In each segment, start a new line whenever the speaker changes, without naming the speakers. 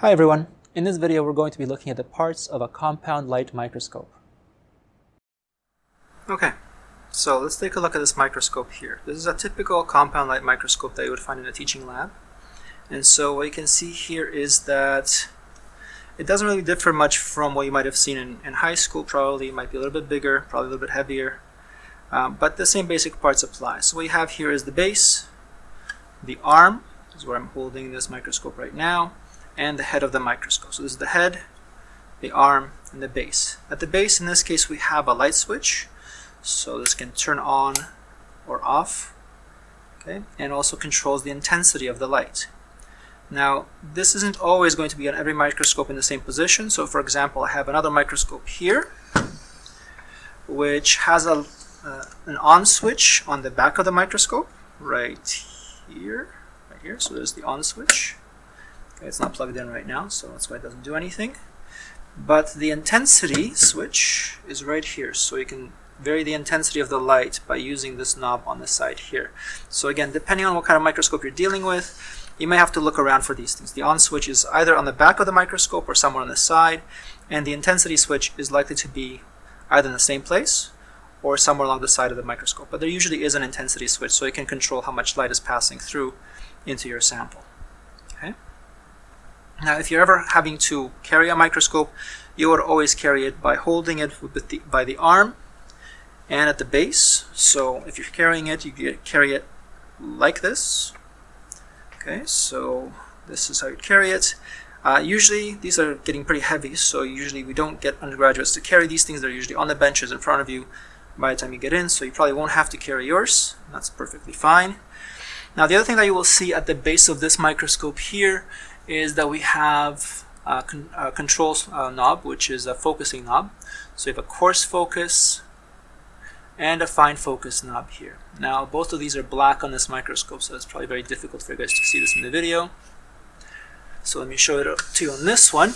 Hi everyone. In this video we're going to be looking at the parts of a compound light microscope. Okay, so let's take a look at this microscope here. This is a typical compound light microscope that you would find in a teaching lab. And so what you can see here is that it doesn't really differ much from what you might have seen in, in high school probably. It might be a little bit bigger, probably a little bit heavier. Um, but the same basic parts apply. So what you have here is the base, the arm, is where I'm holding this microscope right now, and the head of the microscope. So this is the head, the arm, and the base. At the base, in this case, we have a light switch. So this can turn on or off, okay, and also controls the intensity of the light. Now, this isn't always going to be on every microscope in the same position. So for example, I have another microscope here, which has a, uh, an on switch on the back of the microscope, right here, right here. So there's the on switch. It's not plugged in right now, so that's why it doesn't do anything. But the intensity switch is right here, so you can vary the intensity of the light by using this knob on the side here. So again, depending on what kind of microscope you're dealing with, you may have to look around for these things. The on switch is either on the back of the microscope or somewhere on the side, and the intensity switch is likely to be either in the same place or somewhere along the side of the microscope. But there usually is an intensity switch, so you can control how much light is passing through into your sample. Now, if you're ever having to carry a microscope, you would always carry it by holding it the, by the arm and at the base. So if you're carrying it, you carry it like this. Okay, so this is how you carry it. Uh, usually these are getting pretty heavy, so usually we don't get undergraduates to carry these things. They're usually on the benches in front of you by the time you get in, so you probably won't have to carry yours. That's perfectly fine. Now the other thing that you will see at the base of this microscope here is that we have a, con a control uh, knob, which is a focusing knob. So we have a coarse focus, and a fine focus knob here. Now both of these are black on this microscope so it's probably very difficult for you guys to see this in the video. So let me show it to you on this one.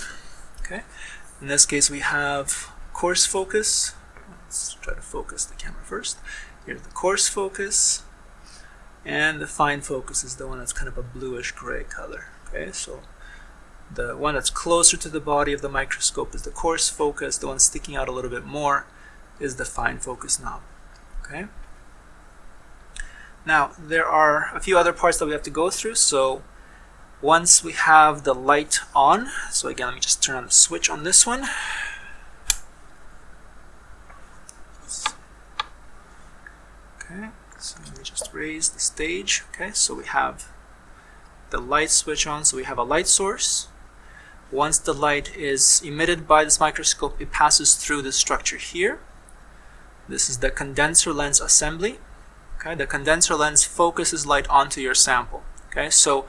Okay. In this case we have coarse focus. Let's try to focus the camera first. Here's the coarse focus and the fine focus is the one that's kind of a bluish gray color. Okay, so the one that's closer to the body of the microscope is the coarse focus, the one sticking out a little bit more is the fine focus knob. Okay. Now there are a few other parts that we have to go through. So once we have the light on, so again let me just turn on the switch on this one. Okay, so let me just raise the stage. Okay, so we have the light switch on, so we have a light source. Once the light is emitted by this microscope, it passes through the structure here. This is the condenser lens assembly. Okay, the condenser lens focuses light onto your sample. Okay, so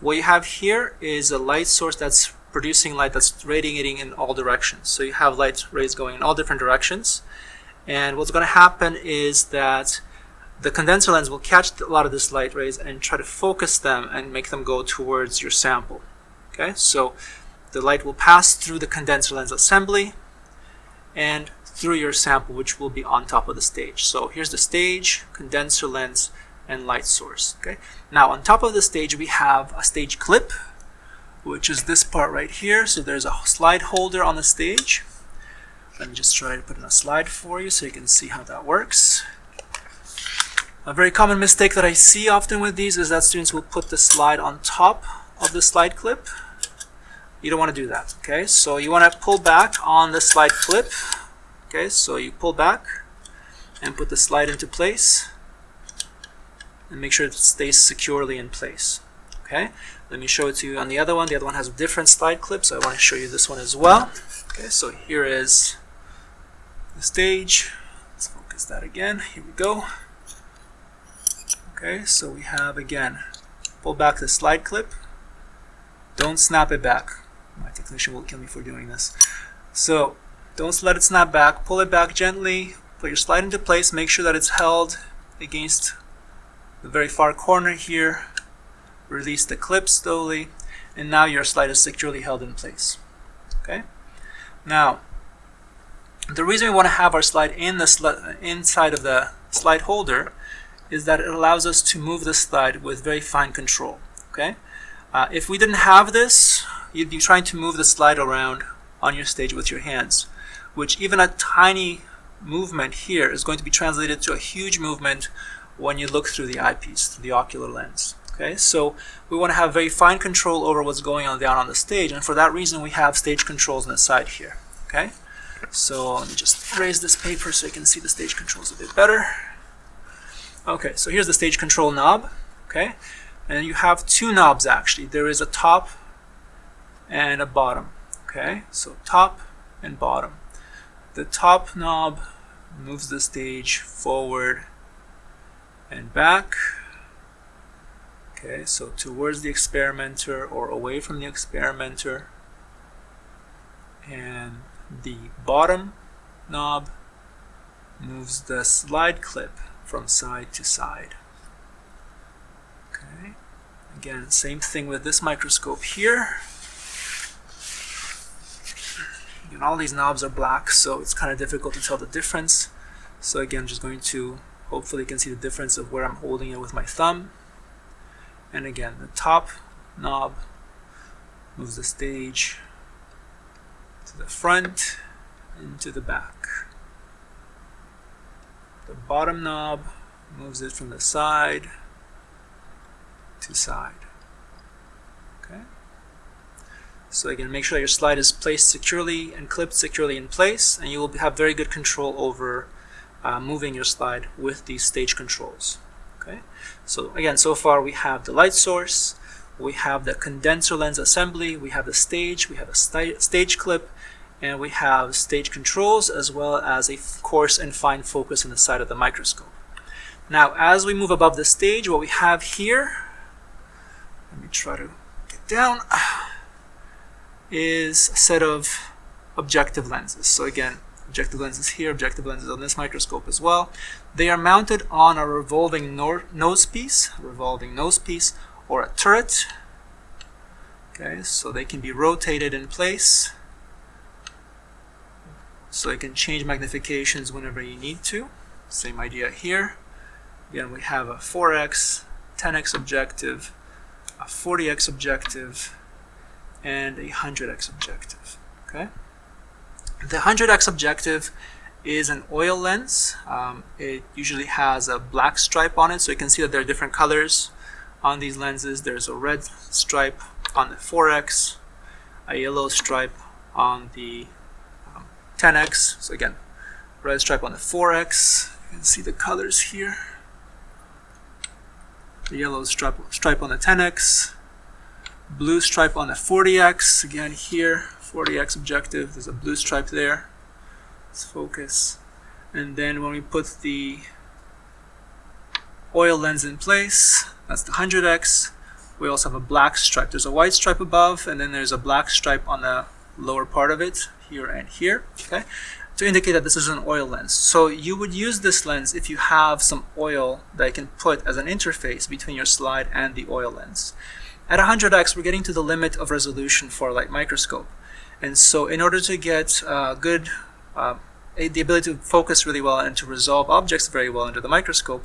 what you have here is a light source that's producing light that's radiating in all directions. So you have light rays going in all different directions. And what's going to happen is that the condenser lens will catch a lot of this light rays and try to focus them and make them go towards your sample. Okay, so the light will pass through the condenser lens assembly and through your sample which will be on top of the stage. So here's the stage, condenser lens, and light source. Okay. Now on top of the stage we have a stage clip which is this part right here. So there's a slide holder on the stage. Let me just try to put in a slide for you so you can see how that works. A very common mistake that I see often with these is that students will put the slide on top of the slide clip. You don't want to do that, okay? So you want to pull back on the slide clip Okay, so you pull back and put the slide into place and make sure it stays securely in place. Okay, let me show it to you on the other one. The other one has a different slide clips, so I want to show you this one as well. Okay, so here is the stage. Let's focus that again. Here we go. Okay, so we have again, pull back the slide clip. Don't snap it back. My technician will kill me for doing this. So don't let it snap back. Pull it back gently. Put your slide into place. Make sure that it's held against the very far corner here. Release the clip slowly. And now your slide is securely held in place. Okay. Now, the reason we want to have our slide in the inside of the slide holder is that it allows us to move the slide with very fine control. Okay. Uh, if we didn't have this, you'd be trying to move the slide around on your stage with your hands, which even a tiny movement here is going to be translated to a huge movement when you look through the eyepiece, through the ocular lens. Okay, so we want to have very fine control over what's going on down on the stage, and for that reason we have stage controls on the side here. Okay, so let me just raise this paper so you can see the stage controls a bit better. Okay, so here's the stage control knob. Okay, and you have two knobs actually. There is a top and a bottom. Okay, so top and bottom. The top knob moves the stage forward and back. Okay, so towards the experimenter or away from the experimenter. And the bottom knob moves the slide clip from side to side. Okay, again, same thing with this microscope here. And all these knobs are black, so it's kind of difficult to tell the difference. So again, just going to, hopefully you can see the difference of where I'm holding it with my thumb. And again, the top knob moves the stage to the front and to the back. The bottom knob moves it from the side to side. Okay. So again, make sure your slide is placed securely and clipped securely in place, and you will have very good control over uh, moving your slide with these stage controls. Okay, so again, so far we have the light source, we have the condenser lens assembly, we have the stage, we have a st stage clip, and we have stage controls as well as a coarse and fine focus in the side of the microscope. Now, as we move above the stage, what we have here, let me try to get down, is a set of objective lenses. So again, objective lenses here, objective lenses on this microscope as well. They are mounted on a revolving nose piece, revolving nose piece, or a turret. Okay, so they can be rotated in place. So you can change magnifications whenever you need to. Same idea here. Again, we have a 4x, 10x objective, a 40x objective, and a 100x objective. Okay. The 100x objective is an oil lens. Um, it usually has a black stripe on it, so you can see that there are different colors on these lenses. There's a red stripe on the 4x, a yellow stripe on the 10x. So again, red stripe on the 4x. You can see the colors here. The yellow stripe, stripe on the 10x, blue stripe on the 40x. Again here, 40x objective. There's a blue stripe there. Let's focus. And then when we put the oil lens in place, that's the 100x. We also have a black stripe. There's a white stripe above, and then there's a black stripe on the lower part of it, here and here, okay, to indicate that this is an oil lens. So you would use this lens if you have some oil that you can put as an interface between your slide and the oil lens. At 100x, we're getting to the limit of resolution for a light microscope. And so in order to get uh, good, uh, the ability to focus really well and to resolve objects very well under the microscope,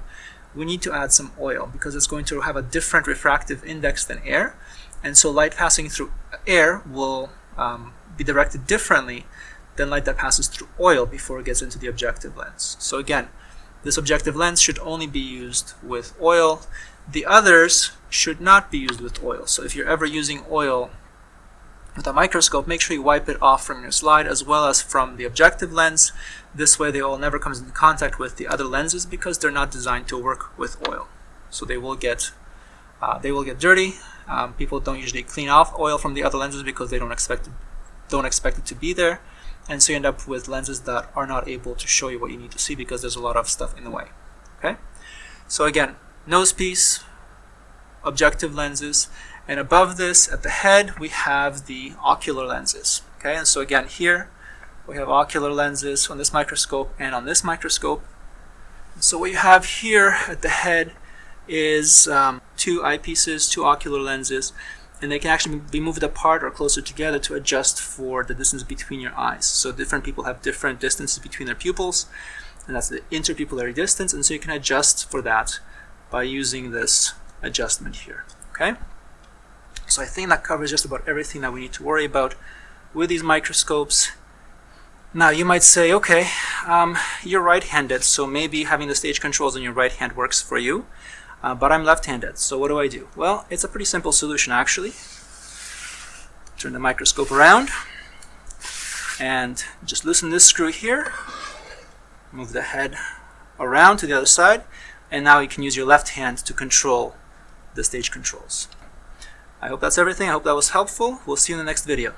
we need to add some oil because it's going to have a different refractive index than air. And so light passing through air will um, be directed differently than light that passes through oil before it gets into the objective lens. So again, this objective lens should only be used with oil. The others should not be used with oil. So if you're ever using oil with a microscope, make sure you wipe it off from your slide as well as from the objective lens. This way the oil never comes into contact with the other lenses because they're not designed to work with oil. So they will get uh, they will get dirty. Um, people don't usually clean off oil from the other lenses because they don't expect it, don't expect it to be there. And so you end up with lenses that are not able to show you what you need to see because there's a lot of stuff in the way. Okay. So again, nose piece, objective lenses, and above this, at the head, we have the ocular lenses. Okay, and so again here, we have ocular lenses on this microscope and on this microscope. So what you have here at the head is um, two eyepieces, two ocular lenses, and they can actually be moved apart or closer together to adjust for the distance between your eyes. So different people have different distances between their pupils, and that's the interpupillary distance, and so you can adjust for that by using this adjustment here. Okay. So I think that covers just about everything that we need to worry about with these microscopes. Now you might say, okay, um, you're right-handed, so maybe having the stage controls on your right hand works for you, uh, but I'm left-handed, so what do I do? Well, it's a pretty simple solution actually. Turn the microscope around and just loosen this screw here, move the head around to the other side, and now you can use your left hand to control the stage controls. I hope that's everything. I hope that was helpful. We'll see you in the next video.